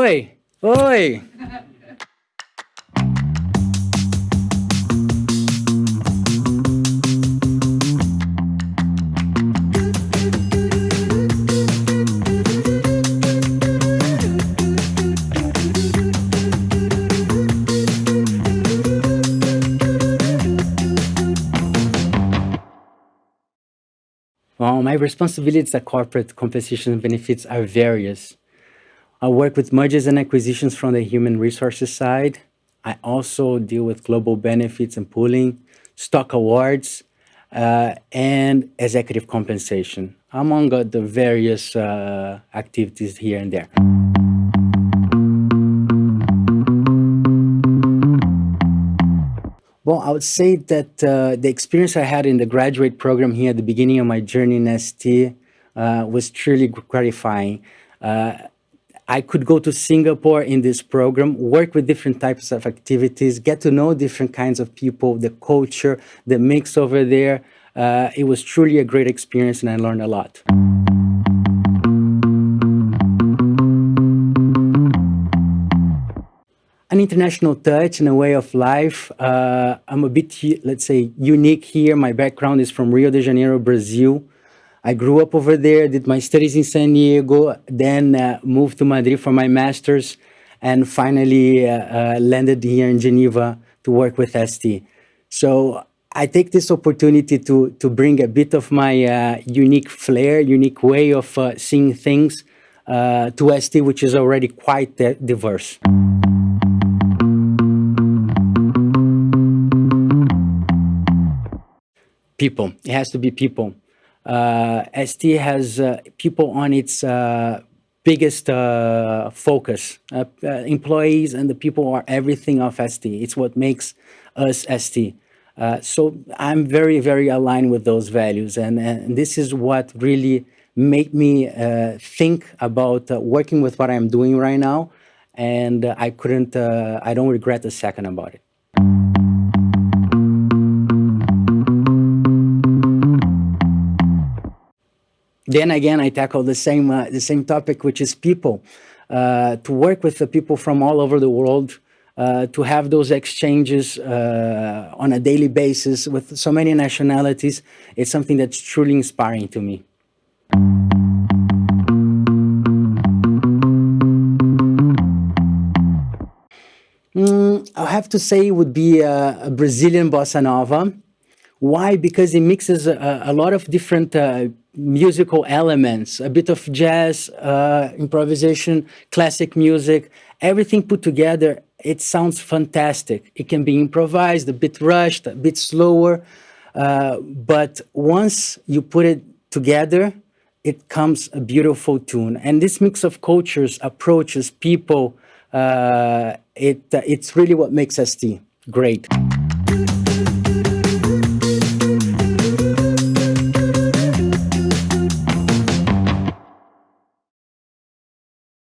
Oi, oi. Well, my responsibilities at corporate compensation benefits are various. I work with mergers and acquisitions from the human resources side. I also deal with global benefits and pooling, stock awards, uh, and executive compensation, among the various uh, activities here and there. Well, I would say that uh, the experience I had in the graduate program here at the beginning of my journey in ST uh, was truly gratifying. Uh, I could go to Singapore in this program, work with different types of activities, get to know different kinds of people, the culture, the mix over there. Uh, it was truly a great experience and I learned a lot. an international touch and a way of life. Uh, I'm a bit, let's say, unique here. My background is from Rio de Janeiro, Brazil. I grew up over there, did my studies in San Diego, then uh, moved to Madrid for my master's, and finally uh, uh landed here in Geneva to work with ST. So I take this opportunity to, to bring a bit of my uh, unique flair, unique way of uh, seeing things to ST, which is already quite diverse. people. It has to be people. Uh, ST has uh, people on its uh, biggest uh, focus. Uh, uh, employees and the people are everything of ST. It's what makes us ST. so I'm very, very aligned with those values. And, and this is what really made me think about working with what I'm doing right now. And I couldn't, I don't regret a second about it. Then again, I tackle the same, uh, the same topic, which is people. Uh, to work with the people from all over the world, uh, to have those exchanges uh, on a daily basis with so many nationalities, it's something that's truly inspiring to me. Mm, I have to say it would be a, a Brazilian bossa nova. Why? Because it mixes a, a lot of different uh, musical elements, a bit of jazz, uh, improvisation, classic music, everything put together, it sounds fantastic. It can be improvised, a bit rushed, a bit slower, uh, but once you put it together, it comes a beautiful tune. And this mix of cultures, approaches, people, uh, it, it's really what makes ST great.